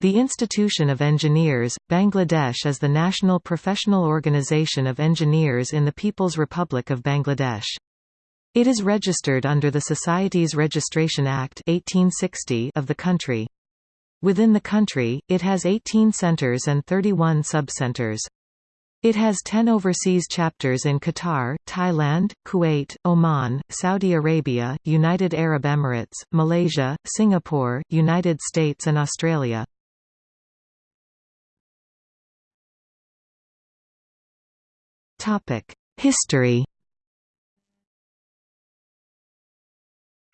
The Institution of Engineers, Bangladesh is the national professional organization of engineers in the People's Republic of Bangladesh. It is registered under the Societies Registration Act 1860 of the country. Within the country, it has 18 centers and 31 subcenters. It has 10 overseas chapters in Qatar, Thailand, Kuwait, Oman, Saudi Arabia, United Arab Emirates, Malaysia, Singapore, United States and Australia. History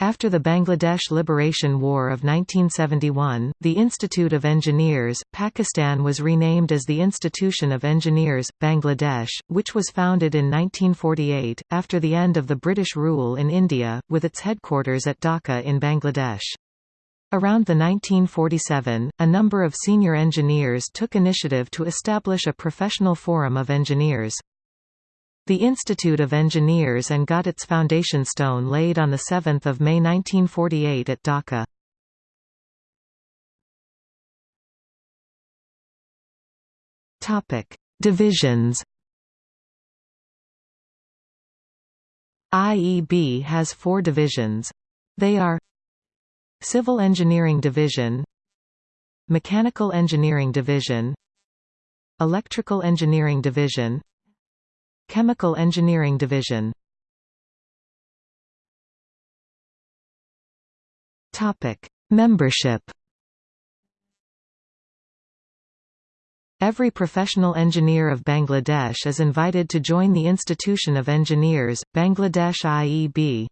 After the Bangladesh Liberation War of 1971, the Institute of Engineers, Pakistan was renamed as the Institution of Engineers, Bangladesh, which was founded in 1948, after the end of the British rule in India, with its headquarters at Dhaka in Bangladesh. Around the 1947, a number of senior engineers took initiative to establish a professional forum of engineers. The Institute of Engineers and got its foundation stone laid on 7 May 1948 at Dhaka. Divisions IEB has four divisions. They are Civil Engineering Division Mechanical Engineering Division Electrical Engineering Division Chemical Engineering Division Topic: Membership Every professional engineer of Bangladesh is invited to join the Institution of Engineers, Bangladesh IEB.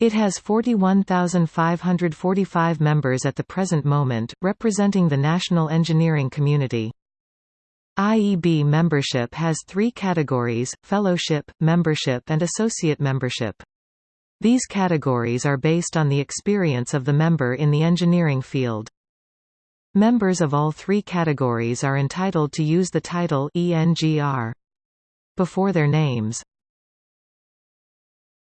It has 41,545 members at the present moment, representing the national engineering community. IEB membership has three categories, fellowship, membership and associate membership. These categories are based on the experience of the member in the engineering field. Members of all three categories are entitled to use the title ENGR before their names.